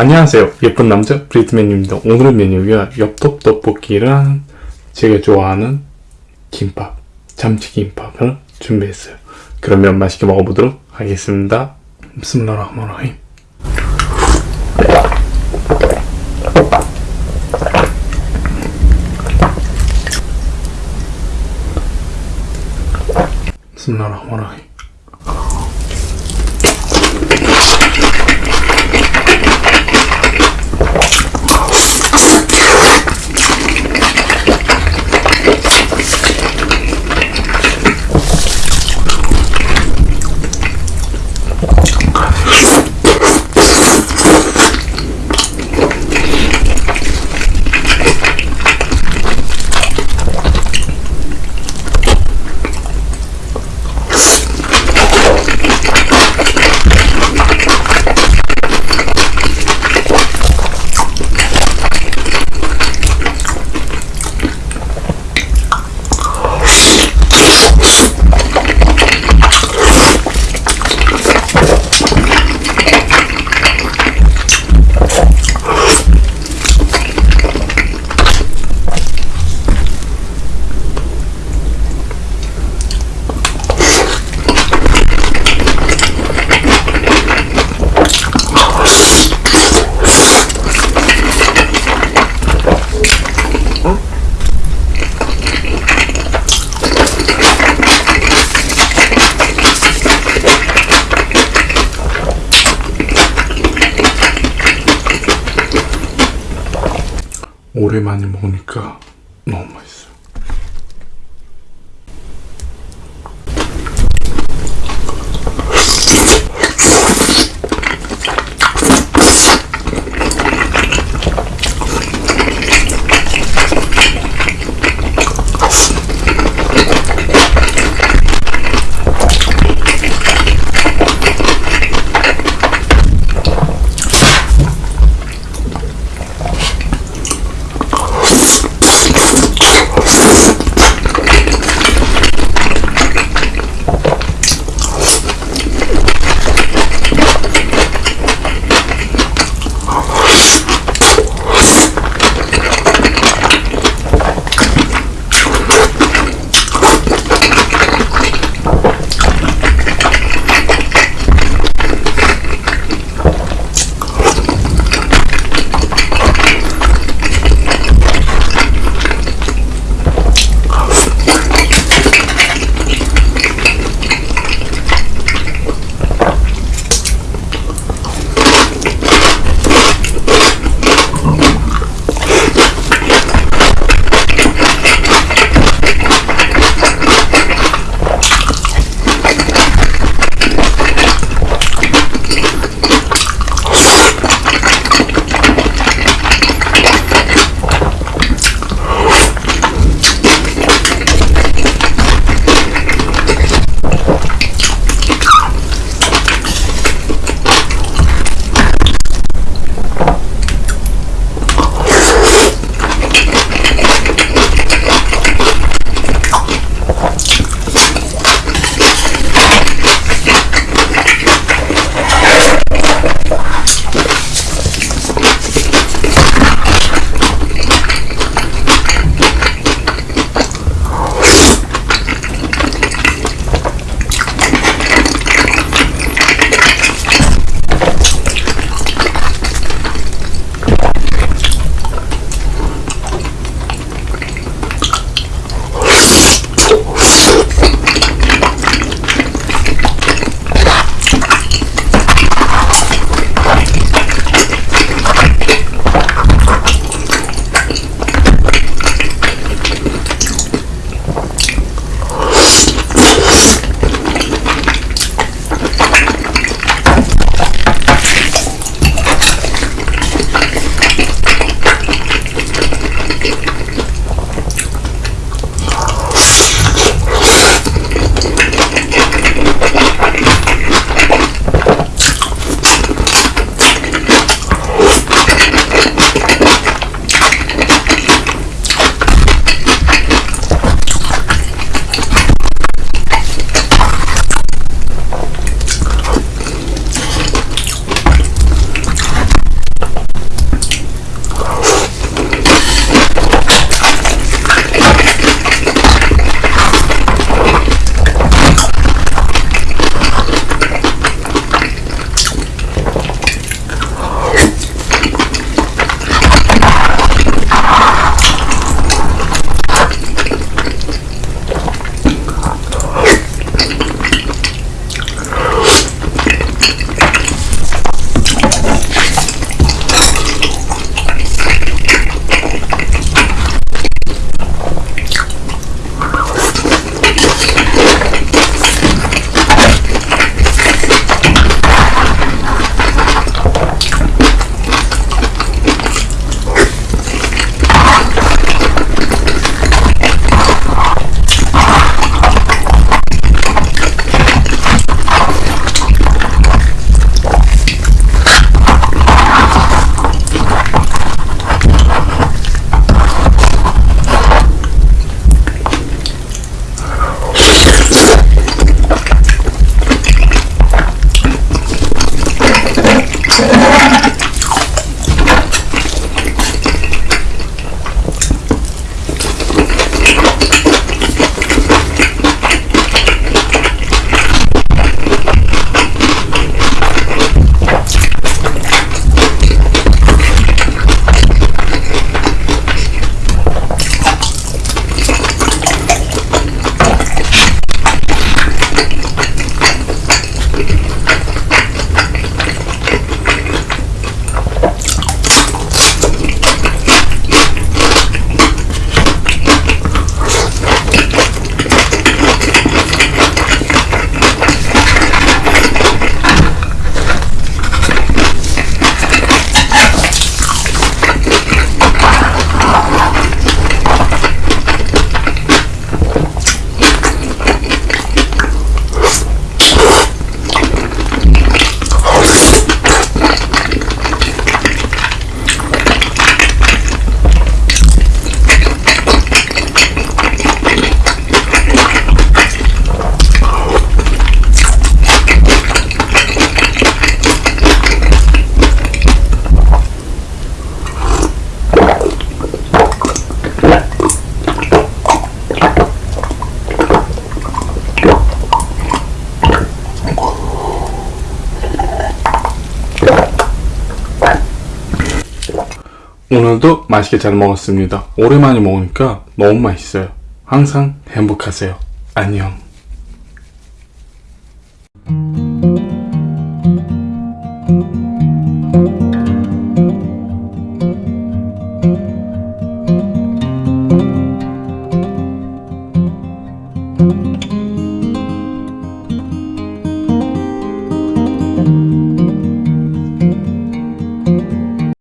안녕하세요. 예쁜 남자 브리트맨입니다. 오늘의 메뉴가 엽떡 떡볶이랑 제가 좋아하는 김밥, 참치김밥을 준비했어요. 그러면 맛있게 먹어보도록 하겠습니다. bismillahirrahmanirrahim. 오랜만에 먹으니까 너무 맛있어 오늘도 맛있게 잘 먹었습니다. 오랜만에 먹으니까 너무 맛있어요. 항상 행복하세요. 안녕. thank you